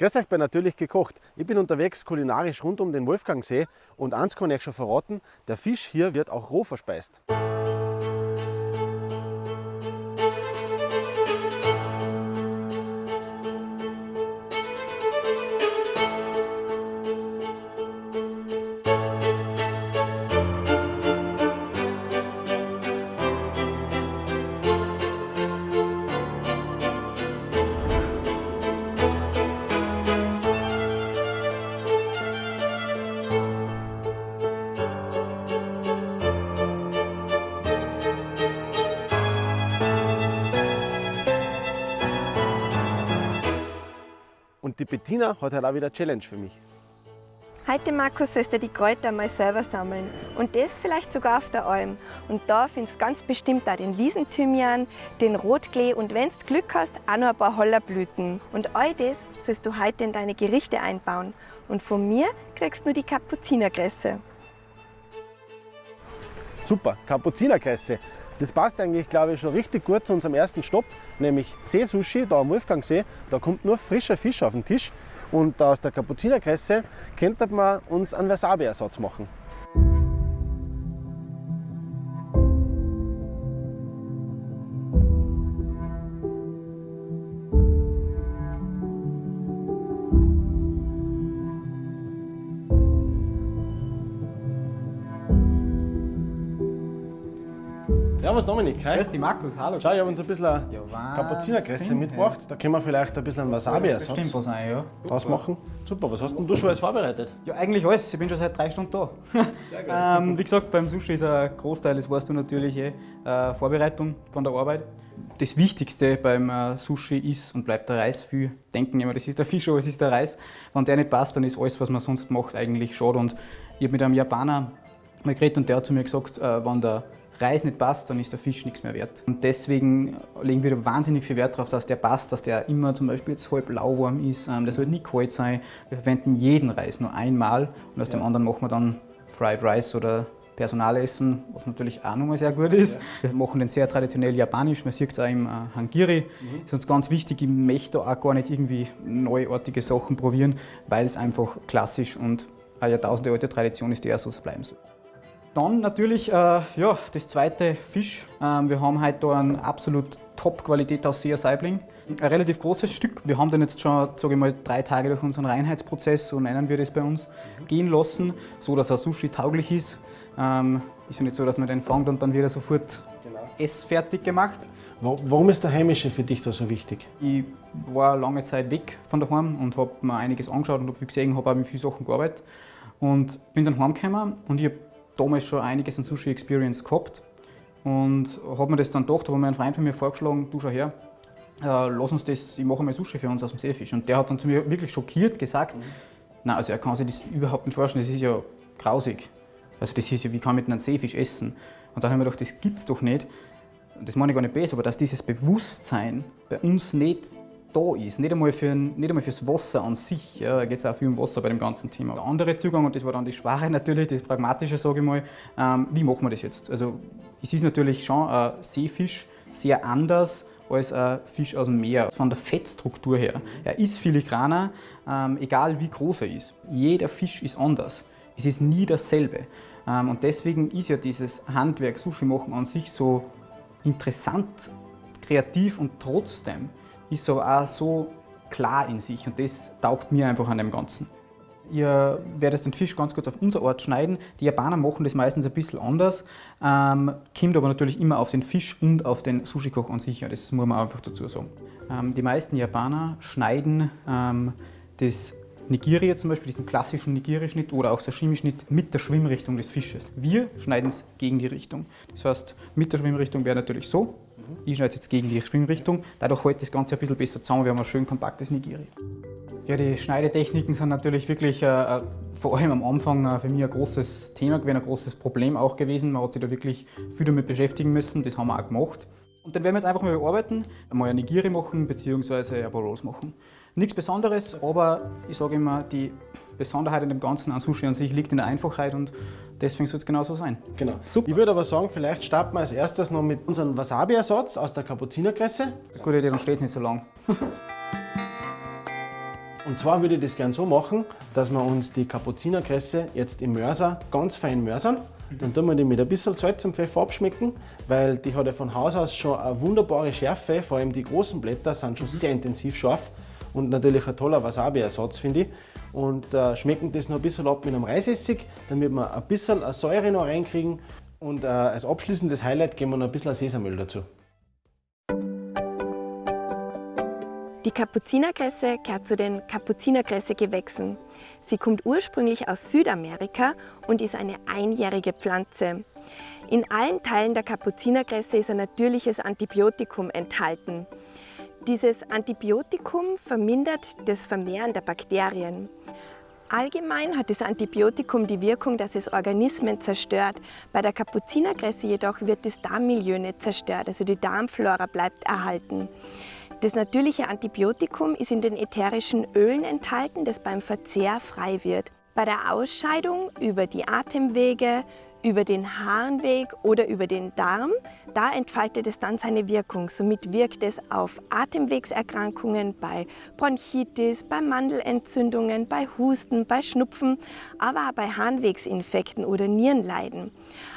Grüß euch bei Natürlich gekocht. Ich bin unterwegs kulinarisch rund um den Wolfgangsee und eins kann ich euch schon verraten, der Fisch hier wird auch roh verspeist. Bettina hat halt auch wieder eine Challenge für mich. Heute, Markus, sollst du die Kräuter mal selber sammeln. Und das vielleicht sogar auf der Alm. Und da findest du ganz bestimmt auch den Wiesenthymian, den Rotklee und wenn du Glück hast, auch noch ein paar Hollerblüten. Und all das sollst du heute in deine Gerichte einbauen. Und von mir kriegst du die Kapuzinerkresse. Super, Kapuzinerkresse. Das passt eigentlich, glaube ich, schon richtig gut zu unserem ersten Stopp, nämlich Seesushi, da am Wolfgangsee. Da kommt nur frischer Fisch auf den Tisch und aus der Kapuzinerkresse könnte man uns einen Wasabi-Ersatz machen. Servus Dominik, hi. Grüß dich Markus, hallo. Schau, ich habe uns ein bisschen Ja, Kapuzinerkresse mitgebracht. Da können wir vielleicht ein bisschen Wasabi-Ersatz Bestimmt was ein, ja. draus machen. Super, was hast denn du schon alles vorbereitet? Ja, eigentlich alles. Ich bin schon seit drei Stunden da. ähm, wie gesagt, beim Sushi ist ein Großteil, das weißt du natürlich eh, äh, Vorbereitung von der Arbeit. Das Wichtigste beim äh, Sushi ist und bleibt der Reis. Viel denken immer, das ist der Fisch, aber es ist der Reis. Wenn der nicht passt, dann ist alles, was man sonst macht, eigentlich schade. Und ich habe mit einem Japaner mal geredet und der hat zu mir gesagt, äh, wenn der Reis nicht passt, dann ist der Fisch nichts mehr wert. Und deswegen legen wir da wahnsinnig viel Wert darauf, dass der passt, dass der immer zum Beispiel jetzt halb lauwarm ist, der soll nicht kalt sein. Wir verwenden jeden Reis nur einmal und aus dem anderen machen wir dann Fried Rice oder Personalessen, was natürlich auch nochmal sehr gut ist. Wir machen den sehr traditionell japanisch, man sieht es auch im äh, Hangiri. Das ist uns ganz wichtig, ich möchte da auch gar nicht irgendwie neuartige Sachen probieren, weil es einfach klassisch und eine Jahrtausende alte Tradition ist, die auch so bleiben soll. Dann natürlich äh, ja, das zweite Fisch. Ähm, wir haben heute da eine absolut Top-Qualität aus Sea Saibling. Ein relativ großes Stück. Wir haben den jetzt schon sage ich mal, drei Tage durch unseren Reinheitsprozess, so nennen wir das bei uns, gehen lassen, so dass er Sushi tauglich ist. Ähm, ist ja nicht so, dass man den fängt und dann wird er sofort essfertig gemacht. Wa- Warum ist der Heimische für dich da so wichtig? Ich war lange Zeit weg von daheim und habe mir einiges angeschaut und habe viel gesehen, habe auch mit vielen Sachen gearbeitet. Und bin dann heimgekommen und ich habe damals schon einiges an Sushi Experience gehabt. Und habe mir das dann gedacht, habe mir ein Freund von mir vorgeschlagen, du schau her, äh, lass uns das, ich mache mal Sushi für uns aus dem Seefisch. Und der hat dann zu mir wirklich schockiert gesagt, nein, also er kann sich das überhaupt nicht vorstellen, das ist ja grausig. Also das ist ja, wie kann man mit einem Seefisch essen? Und dann habe ich mir gedacht, das gibt's doch nicht. Das meine ich gar nicht böse, aber dass dieses Bewusstsein bei uns nicht da ist, nicht einmal, für, nicht einmal fürs Wasser an sich, ja, da geht es auch viel um Wasser bei dem ganzen Thema. Der andere Zugang, und das war dann die Schwere natürlich, das Pragmatische, sage ich mal, ähm, wie machen wir das jetzt? Also es ist natürlich schon ein Seefisch sehr anders als ein Fisch aus dem Meer. Von der Fettstruktur her. Er ist filigraner, ähm, egal wie groß er ist. Jeder Fisch ist anders. Es ist nie dasselbe. Ähm, und deswegen ist ja dieses Handwerk Sushi machen an sich so interessant, kreativ und trotzdem ist aber auch so klar in sich und das taugt mir einfach an dem Ganzen. Ihr werdet den Fisch ganz kurz auf unser Art schneiden. Die Japaner machen das meistens ein bisschen anders, ähm, kommt aber natürlich immer auf den Fisch und auf den Sushi-Koch an sich. Ja, das muss man einfach dazu sagen. Ähm, die meisten Japaner schneiden ähm, das Nigiri zum Beispiel, diesen klassischen Nigiri-Schnitt oder auch Sashimi-Schnitt mit der Schwimmrichtung des Fisches. Wir schneiden es gegen die Richtung. Das heißt, mit der Schwimmrichtung wäre natürlich so. Ich schneide jetzt gegen die Schwimmrichtung. Dadurch hält das Ganze ein bisschen besser zusammen. Wir haben ein schön kompaktes Nigiri. Ja, die Schneidetechniken sind natürlich wirklich, äh, äh, vor allem am Anfang, äh, für mich ein großes Thema gewesen, ein großes Problem auch gewesen. Man hat sich da wirklich viel damit beschäftigen müssen. Das haben wir auch gemacht. Und dann werden wir jetzt einfach mal bearbeiten, einmal eine Nigiri machen bzw. ein paar Rolls machen. Nichts Besonderes, aber ich sage immer, die Besonderheit an dem Ganzen an Sushi an sich liegt in der Einfachheit und deswegen soll es genauso sein. Genau. Ich würde aber sagen, vielleicht starten wir als erstes noch mit unserem Wasabi-Ersatz aus der Kapuzinerkresse. Gute Idee, dann steht es nicht so lang. Und zwar würde ich das gerne so machen, dass wir uns die Kapuzinerkresse jetzt im Mörser ganz fein mörsern. Dann tun wir die mit ein bisschen Salz und Pfeffer abschmecken, weil die hat ja von Haus aus schon eine wunderbare Schärfe. Vor allem die großen Blätter sind schon sehr intensiv scharf und natürlich ein toller Wasabi-Ersatz, finde ich. Und äh, schmecken das noch ein bisschen ab mit einem Reisessig, damit wir ein bisschen eine Säure noch reinkriegen. Und äh, als abschließendes Highlight geben wir noch ein bisschen Sesamöl dazu. Die Kapuzinerkresse gehört zu den Kapuzinerkresse-Gewächsen. Sie kommt ursprünglich aus Südamerika und ist eine einjährige Pflanze. In allen Teilen der Kapuzinerkresse ist ein natürliches Antibiotikum enthalten. Dieses Antibiotikum vermindert das Vermehren der Bakterien. Allgemein hat das Antibiotikum die Wirkung, dass es Organismen zerstört. Bei der Kapuzinerkresse jedoch wird das Darmmilieu nicht zerstört, also die Darmflora bleibt erhalten. Das natürliche Antibiotikum ist in den ätherischen Ölen enthalten, das beim Verzehr frei wird. Bei der Ausscheidung über die Atemwege, über den Harnweg oder über den Darm, da entfaltet es dann seine Wirkung. Somit wirkt es auf Atemwegserkrankungen, bei Bronchitis, bei Mandelentzündungen, bei Husten, bei Schnupfen, aber auch bei Harnwegsinfekten oder Nierenleiden.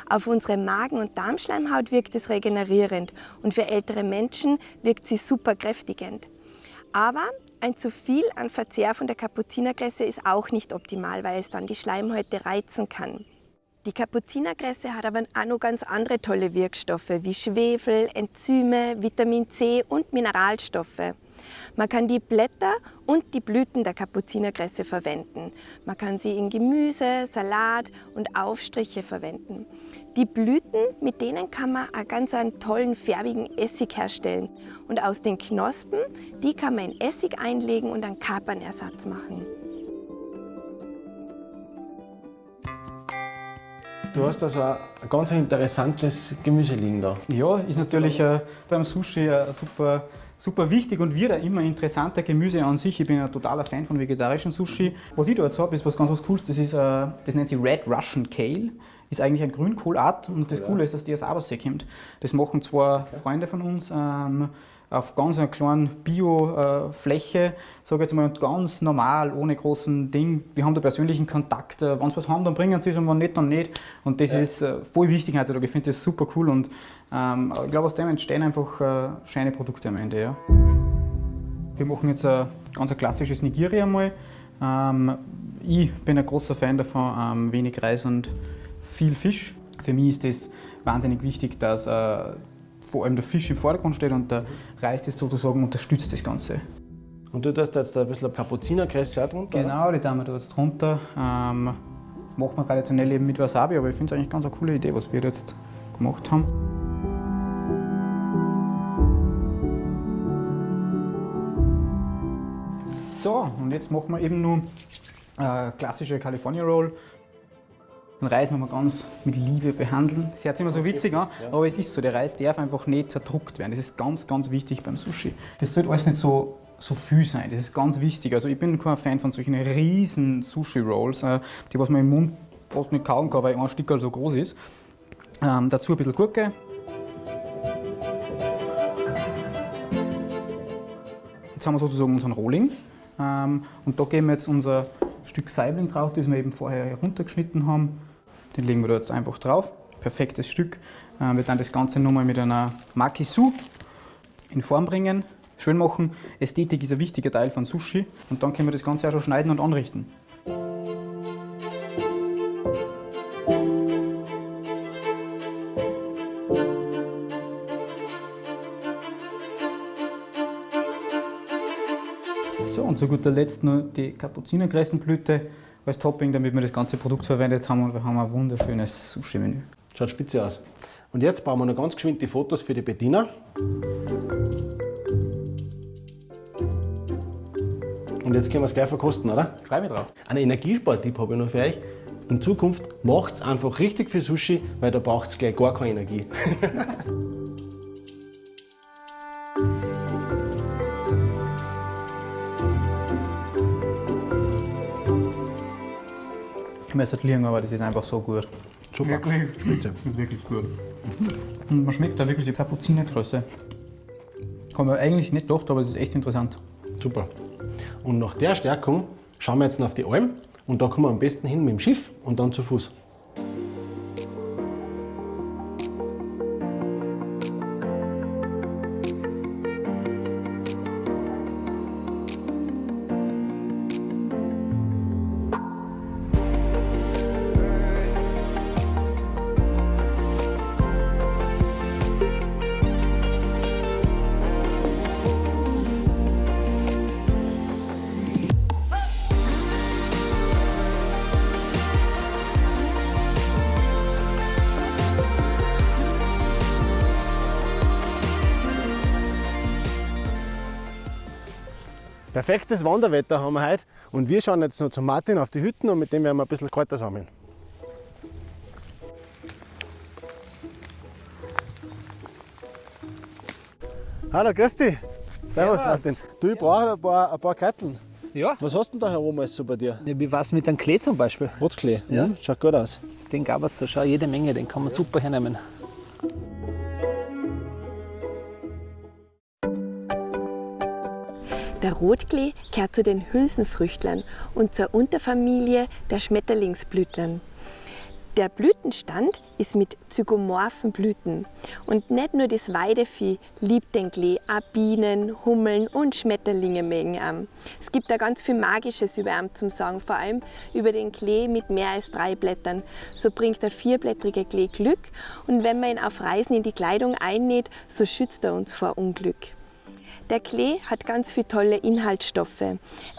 Auf unsere Magen- und Darmschleimhaut wirkt es regenerierend und für ältere Menschen wirkt sie super kräftigend. Aber ein zu viel an Verzehr von der Kapuzinerkresse ist auch nicht optimal, weil es dann die Schleimhäute reizen kann. Die Kapuzinerkresse hat aber auch noch ganz andere tolle Wirkstoffe wie Schwefel, Enzyme, Vitamin C und Mineralstoffe. Man kann die Blätter und die Blüten der Kapuzinerkresse verwenden. Man kann sie in Gemüse, Salat und Aufstriche verwenden. Die Blüten, mit denen kann man einen ganz einen tollen färbigen Essig herstellen. Und aus den Knospen, die kann man in Essig einlegen und einen Kapernersatz machen. Du hast also ein ganz interessantes Gemüse liegen da. Ja, ist natürlich äh, beim Sushi äh, super, super wichtig und wird auch immer interessanter Gemüse an sich. Ich bin ein totaler Fan von vegetarischen Sushi. Was ich da jetzt habe, ist was ganz was Cooles. Das, ist, äh, das nennt sich Red Russian Kale. Ist eigentlich ein Grünkohlart und das Coole ist, dass die aus Abersee kommt. Das machen zwei Freunde von uns. Ähm, auf ganz einer kleinen Bio-Fläche, sage jetzt mal, ganz normal, ohne großen Ding. Wir haben da persönlichen Kontakt. Äh, wenn sie was haben, dann bringen sie es und wenn nicht, dann nicht. Und das ja. ist äh, voll wichtig heutzutage. Ich finde das super cool und ähm, ich glaube, aus dem entstehen einfach äh, scheine Produkte am Ende. Ja. Wir machen jetzt ein ganz klassisches Nigiri einmal. Ähm, ich bin ein großer Fan davon, ähm, wenig Reis und viel Fisch. Für mich ist das wahnsinnig wichtig, dass äh, vor allem der Fisch im Vordergrund steht und der Reis das sozusagen unterstützt das Ganze. Und du tust jetzt ein bisschen Kapuzinerkresse auch drunter? Genau, die tun wir da jetzt drunter. Ähm, macht man traditionell eben mit Wasabi, aber ich finde es eigentlich ganz eine coole Idee, was wir jetzt gemacht haben. So, und jetzt machen wir eben nur äh, klassische California Roll. Den Reis muss man ganz mit Liebe behandeln. Das hört sich immer so witzig an, aber es ist so, der Reis darf einfach nicht zerdruckt werden. Das ist ganz, ganz wichtig beim Sushi. Das sollte alles nicht so, so viel sein, das ist ganz wichtig. Also ich bin kein Fan von solchen riesen Sushi-Rolls, äh, die was man im Mund fast nicht kauen kann, weil ein Stück so groß ist. Ähm, dazu ein bisschen Gurke. Jetzt haben wir sozusagen unseren Rohling. Ähm, und da geben wir jetzt unser Stück Saibling drauf, das wir eben vorher heruntergeschnitten haben. Den legen wir da jetzt einfach drauf. Perfektes Stück. Äh, wir dann das Ganze nochmal mit einer Makisu in Form bringen, schön machen. Ästhetik ist ein wichtiger Teil von Sushi und dann können wir das Ganze auch schon schneiden und anrichten. So, und zu guter Letzt noch die Kapuzinerkressenblüte als Topping, damit wir das ganze Produkt verwendet haben und wir haben ein wunderschönes Sushi-Menü. Schaut spitze aus. Und jetzt bauen wir noch ganz geschwind die Fotos für die Bettina. Und jetzt können wir es gleich verkosten, oder? Freu mich drauf. Einen Energiespartipp habe ich noch für euch. In Zukunft macht es einfach richtig für Sushi, weil da braucht es gleich gar keine Energie. müsste liegen, aber das ist einfach so gut. Super. Wirklich, Spitze. das ist wirklich gut. Und man schmeckt da wirklich die Kapuzinergröße. Haben wir eigentlich nicht gedacht, aber es ist echt interessant. Super. Und nach der Stärkung schauen wir jetzt noch auf die Alm und da kommen wir am besten hin mit dem Schiff und dann zu Fuß. Perfektes Wanderwetter haben wir heute und wir schauen jetzt noch zu Martin auf die Hütten und mit dem werden wir ein bisschen Kräuter sammeln. Hallo, grüß dich. Servus. Martin. Du, ich brauche ein paar, ein paar Kräuteln. Ja, Was hast du denn da herum alles so bei dir? ja, wie war's mit dem Klee zum Beispiel? Rotklee. Ja. Mhm, schaut gut aus. Den gab es da schon jede Menge, den kann man super hernehmen. Der Rotklee gehört zu den Hülsenfrüchtlern und zur Unterfamilie der Schmetterlingsblütlern. Der Blütenstand ist mit zygomorphen Blüten. Und nicht nur das Weidevieh liebt den Klee, auch Bienen, Hummeln und Schmetterlinge mögen ihn. Es gibt da ganz viel Magisches über ihn zum Sagen, vor allem über den Klee mit mehr als drei Blättern. So bringt der vierblättrige Klee Glück und wenn man ihn auf Reisen in die Kleidung einnäht, so schützt er uns vor Unglück. Der Klee hat ganz viele tolle Inhaltsstoffe.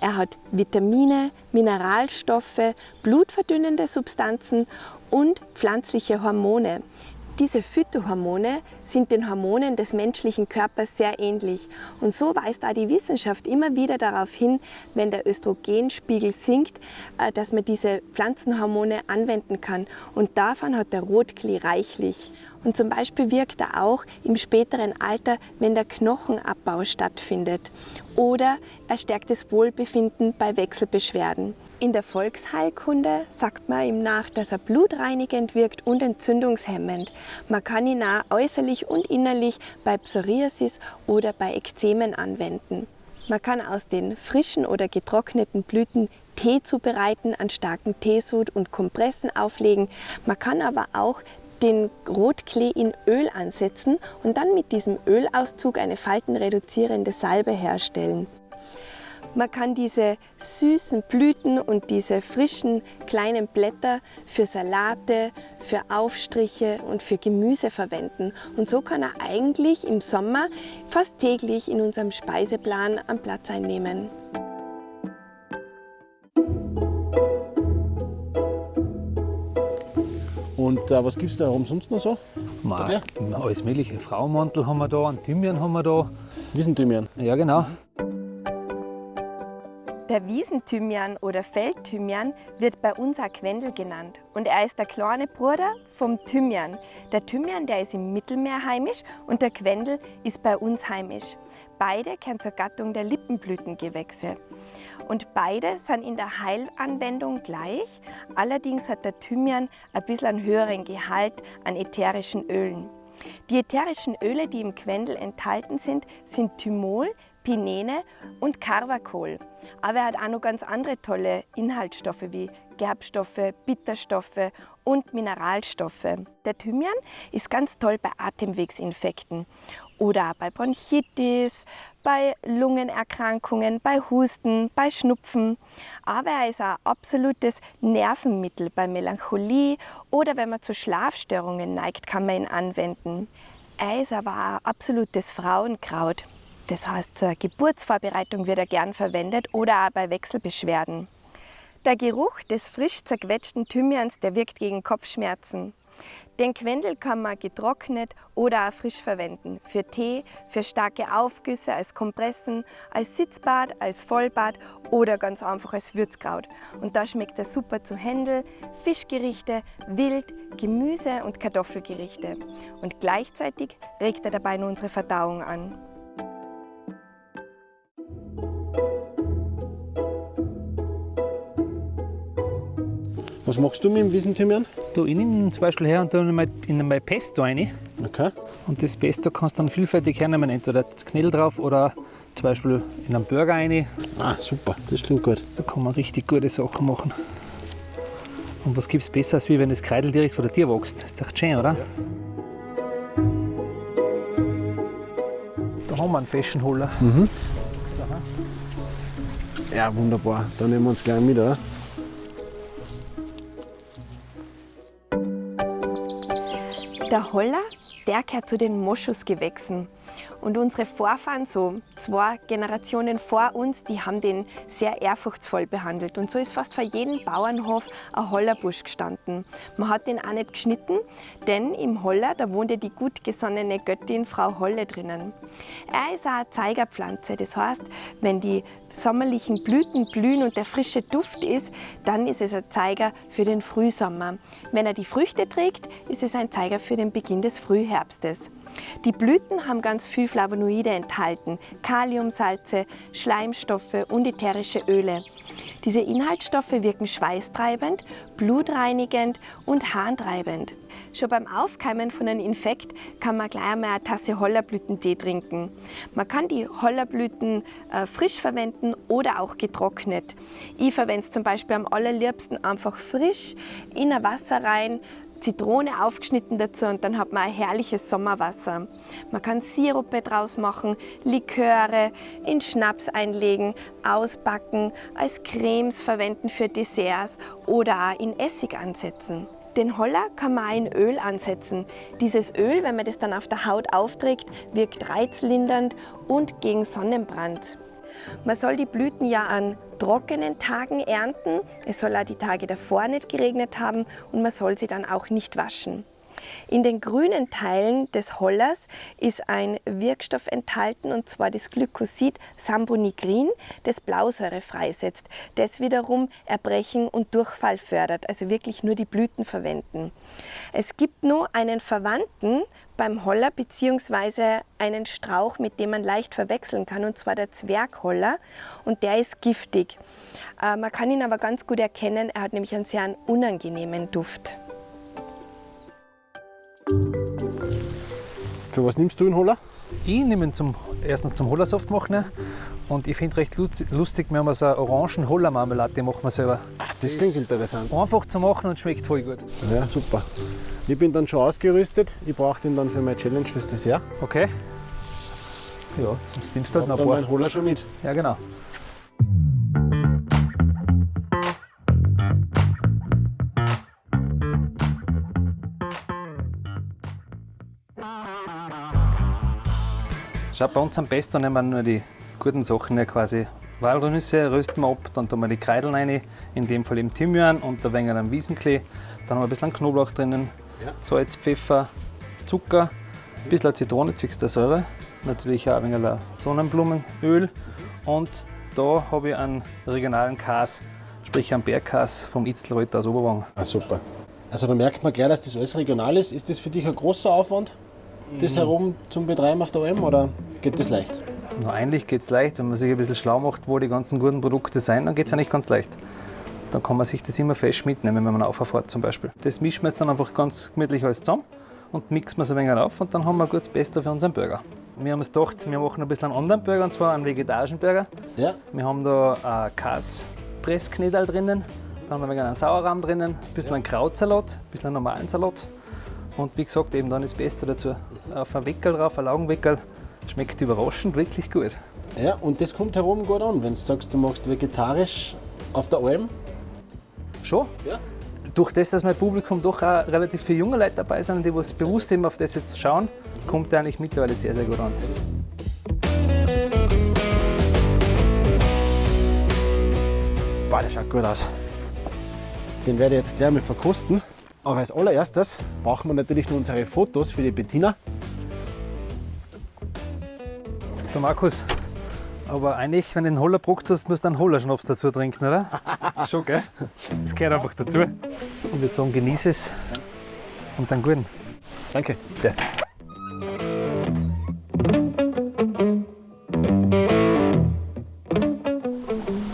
Er hat Vitamine, Mineralstoffe, blutverdünnende Substanzen und pflanzliche Hormone. Diese Phytohormone sind den Hormonen des menschlichen Körpers sehr ähnlich. Und so weist auch die Wissenschaft immer wieder darauf hin, wenn der Östrogenspiegel sinkt, äh, dass man diese Pflanzenhormone anwenden kann. Und davon hat der Rotklee reichlich. Und zum Beispiel wirkt er auch im späteren Alter, wenn der Knochenabbau stattfindet. Oder er stärkt das Wohlbefinden bei Wechselbeschwerden. In der Volksheilkunde sagt man ihm nach, dass er blutreinigend wirkt und entzündungshemmend. Man kann ihn auch äußerlich und innerlich bei Psoriasis oder bei Ekzemen anwenden. Man kann aus den frischen oder getrockneten Blüten Tee zubereiten, an starken Teesud und Kompressen auflegen. Man kann aber auch den Rotklee in Öl ansetzen und dann mit diesem Ölauszug eine faltenreduzierende Salbe herstellen. Man kann diese süßen Blüten und diese frischen kleinen Blätter für Salate, für Aufstriche und für Gemüse verwenden. Und so kann er eigentlich im Sommer fast täglich in unserem Speiseplan einen Platz einnehmen. Und äh, was gibt es da herum sonst noch so? Mal, alles mögliche. Frauenmantel haben wir da, einen Thymian haben wir da. Wiesenthymian. Ja, genau. Der Wiesenthymian oder Feldthymian wird bei uns auch Quendel genannt. Und er ist der kleine Bruder vom Thymian. Der Thymian, der ist im Mittelmeer heimisch und der Quendel ist bei uns heimisch. Beide gehören zur Gattung der Lippenblütengewächse. Und beide sind in der Heilanwendung gleich. Allerdings hat der Thymian ein bisschen einen höheren Gehalt an ätherischen Ölen. Die ätherischen Öle, die im Quendel enthalten sind, sind Thymol, Pinene und Carvacol. Aber er hat auch noch ganz andere tolle Inhaltsstoffe wie Gerbstoffe, Bitterstoffe und Mineralstoffe. Der Thymian ist ganz toll bei Atemwegsinfekten oder bei Bronchitis, bei Lungenerkrankungen, bei Husten, bei Schnupfen. Aber er ist ein absolutes Nervenmittel bei Melancholie oder wenn man zu Schlafstörungen neigt, kann man ihn anwenden. Er ist aber ein absolutes Frauenkraut. Das heißt, zur Geburtsvorbereitung wird er gern verwendet oder auch bei Wechselbeschwerden. Der Geruch des frisch zerquetschten Thymians, der wirkt gegen Kopfschmerzen. Den Quendel kann man getrocknet oder auch frisch verwenden. Für Tee, für starke Aufgüsse, als Kompressen, als Sitzbad, als Vollbad oder ganz einfach als Würzkraut. Und da schmeckt er super zu Händel, Fischgerichte, Wild, Gemüse und Kartoffelgerichte. Und gleichzeitig regt er dabei nur unsere Verdauung an. Was machst du mit dem Wiesenthymian? Du, ich nehme zum Beispiel her und mal in mein Pesto rein. Okay. Und das Pesto kannst du dann vielfältig hernehmen. Entweder das Knödel drauf oder zum Beispiel in einen Burger rein. Ah, super, das klingt gut. Da kann man richtig gute Sachen machen. Und was gibt es besser, als wie wenn das Kreidel direkt vor der Tür wächst? Das ist doch schön, oder? Da haben wir einen Fashion Holler. Ja, wunderbar. Dann nehmen wir uns gleich mit, oder? Der Holler, der gehört zu den Moschusgewächsen. Und unsere Vorfahren, so zwei Generationen vor uns, die haben den sehr ehrfurchtsvoll behandelt. Und so ist fast vor jedem Bauernhof ein Hollerbusch gestanden. Man hat den auch nicht geschnitten, denn im Holler, da wohnte die gut gesonnene Göttin Frau Holle drinnen. Er ist auch eine Zeigerpflanze. Das heißt, wenn die sommerlichen Blüten blühen und der frische Duft ist, dann ist es ein Zeiger für den Frühsommer. Wenn er die Früchte trägt, ist es ein Zeiger für den Beginn des Frühherbstes. Die Blüten haben ganz viel Flavonoide enthalten, Kaliumsalze, Schleimstoffe und ätherische Öle. Diese Inhaltsstoffe wirken schweißtreibend, blutreinigend und harntreibend. Schon beim Aufkeimen von einem Infekt kann man gleich einmal eine Tasse Hollerblütentee trinken. Man kann die Hollerblüten äh, frisch verwenden oder auch getrocknet. Ich verwende es zum Beispiel am allerliebsten einfach frisch in ein Wasser rein, Zitrone aufgeschnitten dazu und dann hat man ein herrliches Sommerwasser. Man kann Sirupe draus machen, Liköre, in Schnaps einlegen, ausbacken, als Cremes verwenden für Desserts oder auch in Essig ansetzen. Den Holler kann man auch in Öl ansetzen. Dieses Öl, wenn man das dann auf der Haut aufträgt, wirkt reizlindernd und gegen Sonnenbrand. Man soll die Blüten ja an trockenen Tagen ernten. Es soll auch die Tage davor nicht geregnet haben und man soll sie dann auch nicht waschen. In den grünen Teilen des Hollers ist ein Wirkstoff enthalten, und zwar das Glykosid Sambonigrin, das Blausäure freisetzt, das wiederum Erbrechen und Durchfall fördert, also wirklich nur die Blüten verwenden. Es gibt nur einen Verwandten beim Holler bzw. einen Strauch, mit dem man leicht verwechseln kann, und zwar der Zwergholler, und der ist giftig. Äh, man kann ihn aber ganz gut erkennen, er hat nämlich einen sehr unangenehmen Duft. Für was nimmst du einen Holler? Ich nehme ihn zum, erstens zum Hollersaft machen und ich finde recht lustig, wir haben so eine orangen Hollermarmelade, die machen wir selber. Ach, das klingt interessant. Einfach zu machen und schmeckt voll gut. Ja, super. Ich bin dann schon ausgerüstet. Ich brauche den dann für meine Challenge fürs Dessert. Okay? Ja, sonst nimmst du halt noch dann ein meinen paar. Holler schon mit. Ja, genau. Schau, bei uns am besten nehmen wir nur die guten Sachen ja quasi. Walnüsse rösten wir ab, dann tun wir die Kreideln rein, in dem Fall eben Thymian und ein wenig Wiesenklee. Dann haben wir ein bisschen Knoblauch drinnen, Salz, Pfeffer, Zucker, ein bisschen Zitrone zwecks der Säure, natürlich auch ein wenig Sonnenblumenöl und da habe ich einen regionalen Kas, sprich einen Bergkas vom Itzelreuter aus Oberwang. Ah, super. Also da merkt man gleich, dass das alles regional ist. Ist das für dich ein großer Aufwand, das herum zum Betreiben auf der Alm oder geht das leicht? Nur eigentlich geht es leicht, wenn man sich ein bisschen schlau macht, wo die ganzen guten Produkte sind, dann geht es eigentlich ganz leicht. Dann kann man sich das immer fest mitnehmen, wenn man auffährt zum Beispiel. Das mischen wir jetzt dann einfach ganz gemütlich alles zusammen und mixen wir es ein wenig auf und dann haben wir ein gutes Pesto für unseren Burger. Wir haben uns gedacht, wir machen ein bisschen einen anderen Burger, und zwar einen vegetarischen Burger. Ja. Wir haben da ein Kaspressknödel drinnen, dann haben wir einen Sauerrahm drinnen, ein bisschen einen Krautsalat, ein bisschen einen normalen Salat und wie gesagt eben dann das Pesto dazu. Auf ein Weckel drauf, ein Laugenweckel. Schmeckt überraschend wirklich gut. Ja, und das kommt herum gut an, wenn du sagst, du machst vegetarisch auf der Alm. Schon? Ja. Durch das, dass mein Publikum doch auch relativ viele junge Leute dabei sind, die was bewusst eben auf das jetzt schauen, kommt der eigentlich mittlerweile sehr, sehr gut an. Boah, der schaut gut aus. Den werde ich jetzt gleich mal verkosten. Aber als allererstes brauchen wir natürlich noch unsere Fotos für die Bettina. Der Markus, aber eigentlich, wenn du einen Holler brockt hast, musst du einen Hollerschnaps dazu trinken, oder? Schon, gell? Das gehört einfach dazu. Und wir sagen, genieße es und dann guten. Danke. Bitte.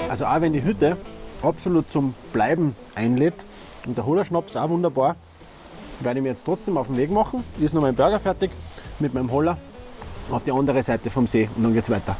Also auch wenn die Hütte absolut zum Bleiben einlädt und der Hollerschnaps auch wunderbar, werde ich mir jetzt trotzdem auf den Weg machen. Ist noch mein Burger fertig mit meinem Holler auf die andere Seite vom See und dann geht's weiter.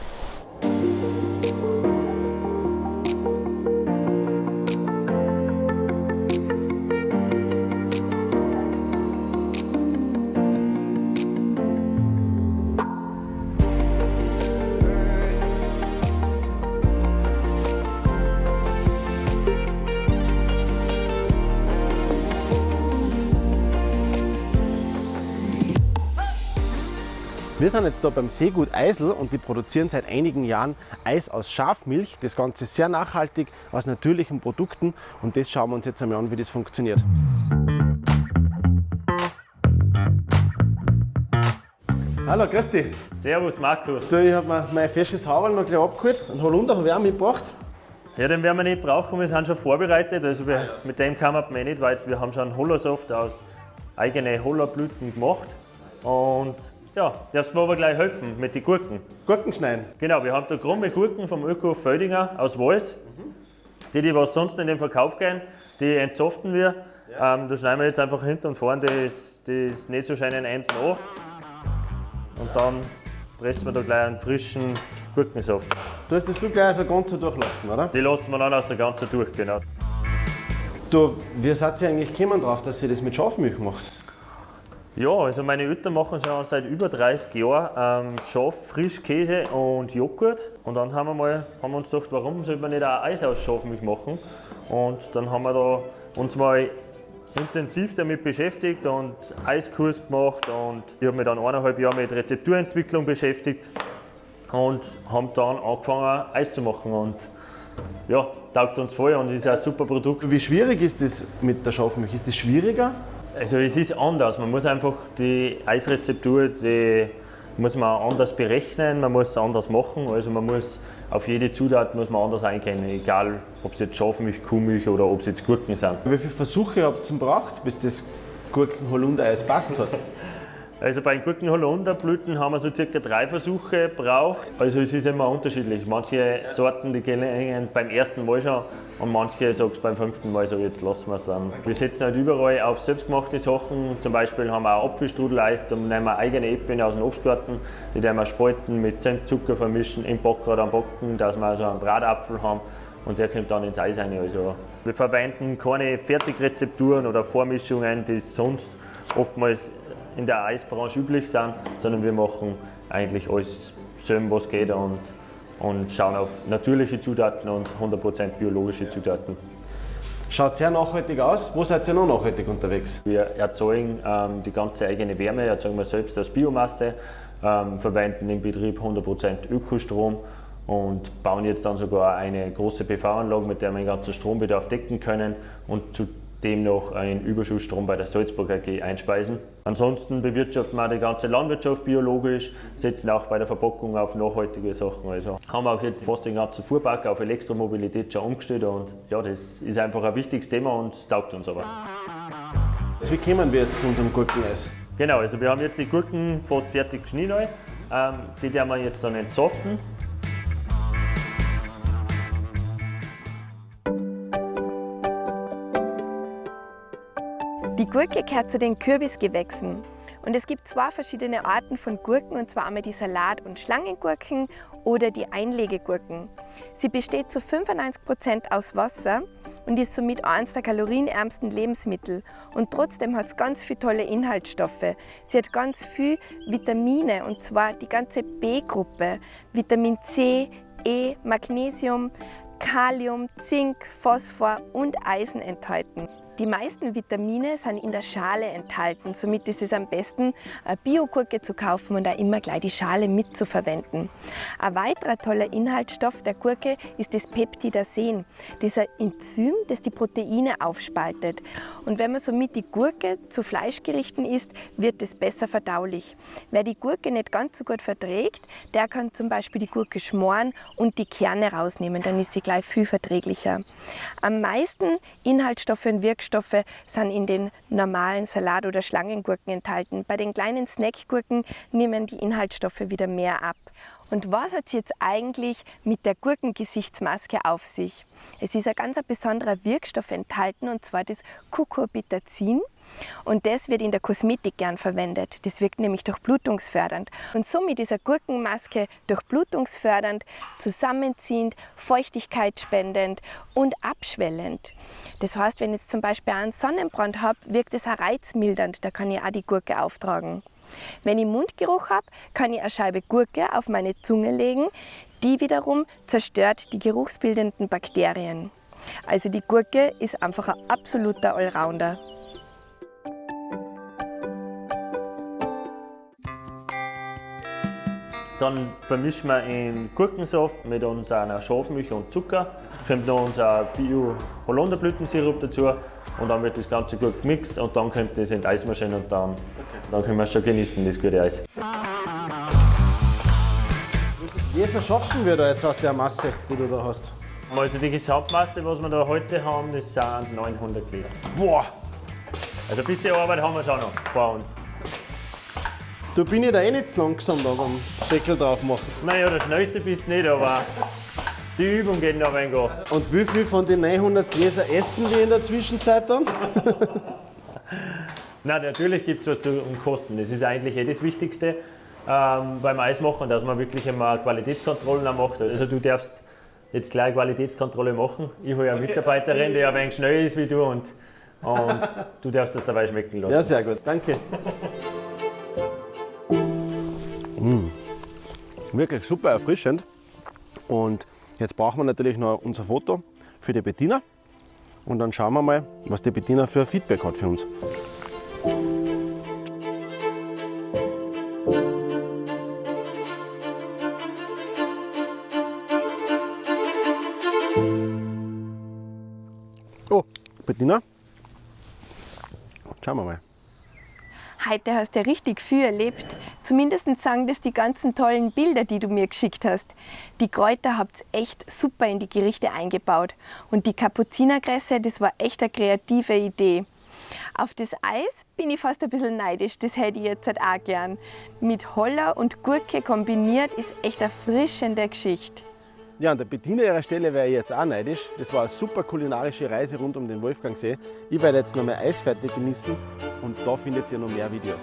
Wir sind jetzt hier beim Seegut Eisel und die produzieren seit einigen Jahren Eis aus Schafmilch. Das Ganze sehr nachhaltig, aus natürlichen Produkten und das schauen wir uns jetzt einmal an, wie das funktioniert. Hallo, grüß dich. Servus Markus. Du, ich habe mir mein fesches Haberl noch gleich abgeholt. Einen Holunder habe ich auch mitgebracht. Ja, den werden wir nicht brauchen, wir sind schon vorbereitet. Also wir, mit dem kann man eh nicht weit. Wir haben schon Hollersaft aus eigenen Hollerblüten gemacht. Und ja, darfst mir aber gleich helfen mit den Gurken. Gurken schneiden. Genau, wir haben da krumme Gurken vom Öko Födinger aus Wals. Die, die was sonst in den Verkauf gehen, die entzoften wir. Ähm, da schneiden wir jetzt einfach hinten und vorne das, das nicht so scheinen Enden an. Und dann pressen wir da gleich einen frischen Gurkensaft. Du hast das viel gleich also ganz so durchlassen, oder? Die lassen wir dann aus der ganzen durch, genau. Du, wie seid ihr eigentlich gekommen drauf, dass ihr das mit Schafmilch macht? Ja, also meine Eltern machen schon seit über 30 Jahren ähm, Schaf, Frischkäse und Joghurt. Und dann haben wir, mal, haben wir uns gedacht, warum soll man nicht auch Eis aus Schafmilch machen? Und dann haben wir da uns mal intensiv damit beschäftigt und Eiskurs gemacht und ich habe mich dann eineinhalb Jahre mit Rezepturentwicklung beschäftigt und haben dann angefangen Eis zu machen und ja, taugt uns voll und ist ein super Produkt. Wie schwierig ist das mit der Schafmilch? Ist das schwieriger? Also es ist anders, man muss einfach die Eisrezeptur, die muss man anders berechnen, man muss es anders machen, also man muss auf jede Zutat muss man anders eingehen, egal ob es jetzt Schafmilch, Kuhmilch oder ob es jetzt Gurken sind. Wie viele Versuche habt ihr gebraucht, bis das Gurken-Holunder-Eis passt hat? Also bei den Gurken-Holunderblüten haben wir so circa drei Versuche gebraucht. Also es ist immer unterschiedlich. Manche Sorten, die gelingen beim ersten Mal schon und manche sagen es beim fünften Mal so, jetzt lassen wir es dann. Wir setzen halt überall auf selbstgemachte Sachen. Zum Beispiel haben wir auch Apfelstrudeleis, da nehmen wir eigene Äpfel aus dem Obstgarten, die werden wir spalten, mit Zimt, Zucker vermischen, im Backrad am Backen, dass wir also einen Bratapfel haben und der kommt dann ins Eis rein. Also wir verwenden keine Fertigrezepturen oder Vormischungen, die sonst oftmals in der Eisbranche üblich sind, sondern wir machen eigentlich alles selber, was geht und, und schauen auf natürliche Zutaten und 100% biologische Zutaten. Schaut sehr nachhaltig aus. Wo seid ihr noch nachhaltig unterwegs? Wir erzeugen ähm, die ganze eigene Wärme, erzeugen wir selbst aus Biomasse, ähm, verwenden im Betrieb 100% Ökostrom und bauen jetzt dann sogar eine große PV-Anlage, mit der wir den ganzen Strombedarf decken können und zu dem noch einen Überschussstrom bei der Salzburg AG einspeisen. Ansonsten bewirtschaften wir die ganze Landwirtschaft biologisch, setzen auch bei der Verpackung auf nachhaltige Sachen. Also haben wir auch jetzt fast den ganzen Fuhrpark auf Elektromobilität schon umgestellt und ja, das ist einfach ein wichtiges Thema und taugt uns aber. Wie kommen wir jetzt zu unserem Gurkeneis? Genau, also wir haben jetzt die Gurken fast fertig geschnitten. Ähm, die werden wir jetzt dann entsaften. Gurke gehört zu den Kürbisgewächsen. Und es gibt zwei verschiedene Arten von Gurken, und zwar einmal die Salat- und Schlangengurken oder die Einlegegurken. Sie besteht zu 95% aus Wasser und ist somit eines der kalorienärmsten Lebensmittel. Und trotzdem hat es ganz viele tolle Inhaltsstoffe. Sie hat ganz viel Vitamine, und zwar die ganze B-Gruppe, Vitamin C, E, Magnesium, Kalium, Zink, Phosphor und Eisen enthalten. Die meisten Vitamine sind in der Schale enthalten, somit ist es am besten, eine Biogurke zu kaufen und auch immer gleich die Schale mitzuverwenden. Ein weiterer toller Inhaltsstoff der Gurke ist das Peptidasen, dieser Enzym, das die Proteine aufspaltet. Und wenn man somit die Gurke zu Fleischgerichten isst, wird es besser verdaulich. Wer die Gurke nicht ganz so gut verträgt, der kann zum Beispiel die Gurke schmoren und die Kerne rausnehmen, dann ist sie gleich viel verträglicher. Am meisten Inhaltsstoffe und Wirkstoffe sind in den normalen Salat- oder Schlangengurken enthalten. Bei den kleinen Snackgurken nehmen die Inhaltsstoffe wieder mehr ab. Und was hat es jetzt eigentlich mit der Gurkengesichtsmaske auf sich? Es ist ein ganz besonderer Wirkstoff enthalten und zwar das Cucurbitazin. Und das wird in der Kosmetik gern verwendet. Das wirkt nämlich durchblutungsfördernd. Und somit ist eine Gurkenmaske durchblutungsfördernd, zusammenziehend, feuchtigkeitsspendend und abschwellend. Das heißt, wenn ich jetzt zum Beispiel einen Sonnenbrand habe, wirkt es auch reizmildernd. Da kann ich auch die Gurke auftragen. Wenn ich Mundgeruch habe, kann ich eine Scheibe Gurke auf meine Zunge legen. Die wiederum zerstört die geruchsbildenden Bakterien. Also die Gurke ist einfach ein absoluter Allrounder. Dann vermischen wir in Gurkensaft mit unserer Schafmilch und Zucker. Kommt noch unser Bio-Holunderblütensirup dazu und dann wird das Ganze gut gemixt und dann kommt das in die Eismaschine und dann, dann können wir es schon genießen, das gute Eis. Wie viel schaffen wir da jetzt aus der Masse, die du da hast? Also die Gesamtmasse, was wir da heute haben, das sind 900 Liter. Boah, Also ein bisschen Arbeit haben wir schon noch vor uns. Da bin ich da eh nicht zu langsam da beim Deckel drauf machen. Naja, der schnellste bist du nicht, aber die Übung geht noch ein wenig. Und wie viel von den 900 Gläser essen wir in der Zwischenzeit dann? Nein, natürlich gibt es was zu Kosten. Das ist eigentlich eh das Wichtigste ähm, beim Eismachen, dass man wirklich immer Qualitätskontrollen macht. Also du darfst jetzt gleich Qualitätskontrolle machen. Ich habe ja eine Mitarbeiterin, die ein wenig schnell ist wie du und, und du darfst das dabei schmecken lassen. Ja, sehr gut, danke. Mm. Wirklich super erfrischend. Und jetzt brauchen wir natürlich noch unser Foto für die Bettina. Und dann schauen wir mal, was die Bettina für Feedback hat für uns. Oh, Bettina. Schauen wir mal. Heute hast du ja richtig viel erlebt. Zumindest sagen das die ganzen tollen Bilder, die du mir geschickt hast. Die Kräuter habt ihr echt super in die Gerichte eingebaut. Und die Kapuzinerkresse, das war echt eine kreative Idee. Auf das Eis bin ich fast ein bisschen neidisch, das hätte ich jetzt halt auch gern. Mit Holler und Gurke kombiniert ist echt eine erfrischende Geschichte. Ja, an der Bettina ihrer Stelle wäre ich jetzt auch neidisch. Das war eine super kulinarische Reise rund um den Wolfgangsee. Ich werde jetzt noch mehr Eis fertig genießen und da findet ihr noch mehr Videos.